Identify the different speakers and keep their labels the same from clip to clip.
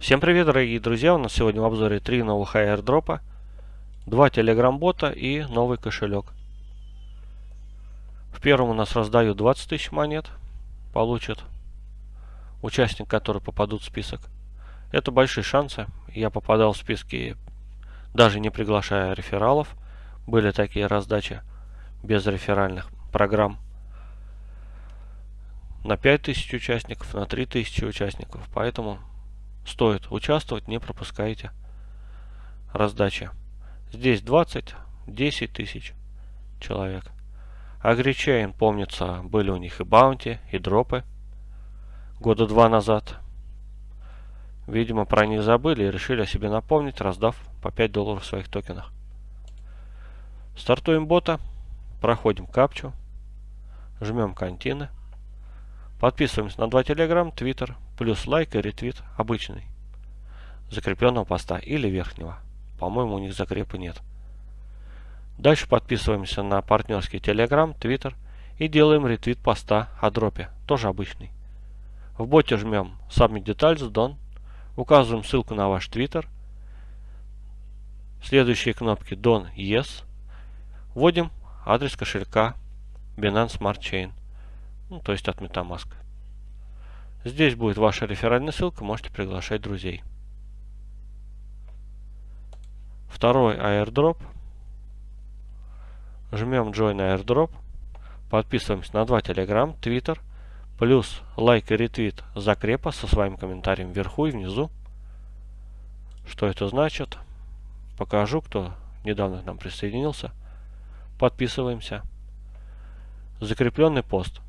Speaker 1: Всем привет, дорогие друзья! У нас сегодня в обзоре три новых аирдропа, два телеграм-бота и новый кошелек. В первом у нас раздают 20 тысяч монет, получит участник, который попадут в список. Это большие шансы. Я попадал в списки, даже не приглашая рефералов. Были такие раздачи без реферальных программ на 5000 участников, на 3000 участников. Поэтому стоит участвовать, не пропускайте раздачи. Здесь 20, 10 тысяч человек. Агричейн, помнится, были у них и баунти, и дропы года два назад. Видимо, про них забыли и решили о себе напомнить, раздав по 5 долларов в своих токенах. Стартуем бота, проходим капчу, жмем контины. Подписываемся на два телеграм, твиттер, плюс лайк и ретвит обычный. Закрепленного поста или верхнего. По-моему, у них закрепа нет. Дальше подписываемся на партнерский телеграм, твиттер и делаем ретвит поста о дропе, тоже обычный. В боте жмем Submit Details Done, указываем ссылку на ваш твиттер, следующие кнопки Done Yes, вводим адрес кошелька Binance Smart Chain ну, то есть от Metamask. Здесь будет ваша реферальная ссылка, можете приглашать друзей. Второй airdrop. Жмем Join airdrop. Подписываемся на два Telegram, Twitter, плюс лайк и ретвит закрепа со своим комментарием вверху и внизу. Что это значит? Покажу, кто недавно к нам присоединился. Подписываемся. Закрепленный пост.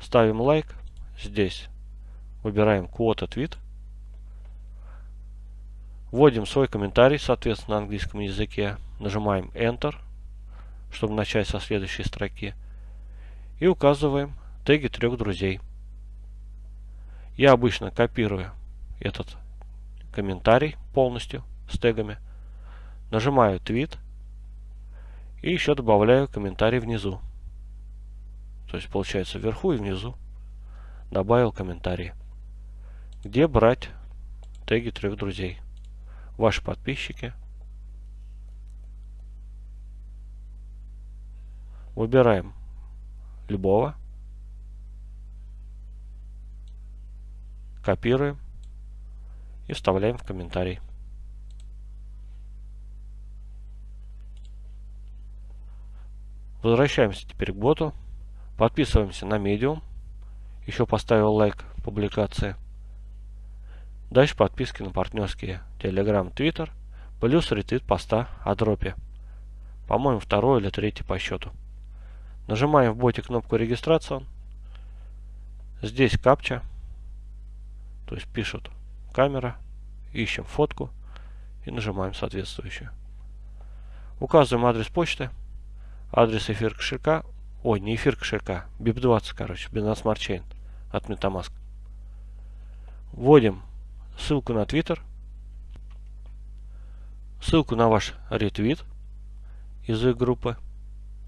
Speaker 1: Ставим лайк. Здесь выбираем quote твит. Вводим свой комментарий, соответственно, на английском языке. Нажимаем Enter, чтобы начать со следующей строки. И указываем теги трех друзей. Я обычно копирую этот комментарий полностью с тегами. Нажимаю твит. И еще добавляю комментарий внизу. То есть получается вверху и внизу. Добавил комментарий. Где брать теги трех друзей? Ваши подписчики. Выбираем любого. Копируем и вставляем в комментарий. Возвращаемся теперь к боту. Подписываемся на Medium. Еще поставил лайк публикации. Дальше подписки на партнерские Telegram, Twitter. Плюс ретвит поста о дропе. По-моему, второй или третий по счету. Нажимаем в боте кнопку регистрация. Здесь капча. То есть пишут камера. Ищем фотку. И нажимаем соответствующую. Указываем адрес почты. Адрес эфир кошелька Ой, не эфир кошелька. BIP20, короче. Binance Smart Chain от Metamask. Вводим ссылку на Twitter. Ссылку на ваш ретвит из их группы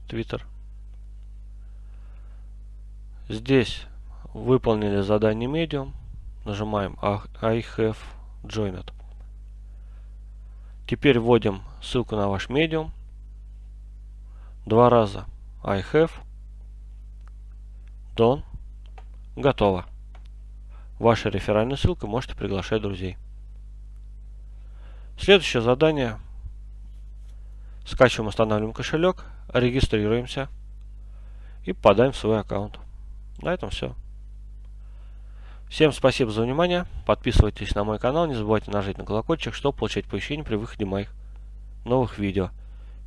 Speaker 1: Twitter. Здесь выполнили задание Medium. Нажимаем I have joined. Теперь вводим ссылку на ваш Medium. Два раза I have Дон. Готово. Ваша реферальная ссылка, можете приглашать друзей. Следующее задание. Скачиваем, устанавливаем кошелек, регистрируемся и попадаем в свой аккаунт. На этом все. Всем спасибо за внимание. Подписывайтесь на мой канал. Не забывайте нажать на колокольчик, чтобы получать оповещения при выходе моих новых видео.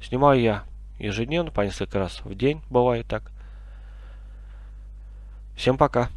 Speaker 1: Снимаю я ежедневно, по несколько раз в день, бывает так. Всем пока.